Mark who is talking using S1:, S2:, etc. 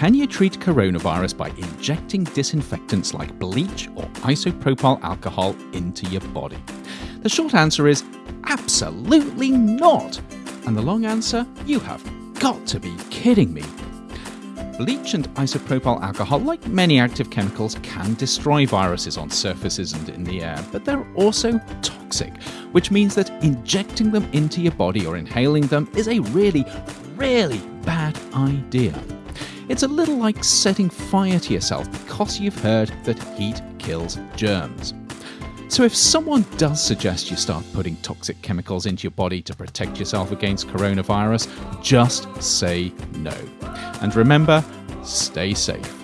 S1: can you treat coronavirus by injecting disinfectants like bleach or isopropyl alcohol into your body? The short answer is absolutely not. And the long answer, you have got to be kidding me. Bleach and isopropyl alcohol, like many active chemicals, can destroy viruses on surfaces and in the air, but they're also toxic, which means that injecting them into your body or inhaling them is a really, really bad idea. It's a little like setting fire to yourself because you've heard that heat kills germs. So, if someone does suggest you start putting toxic chemicals into your body to protect yourself against coronavirus, just say no. And remember, stay safe.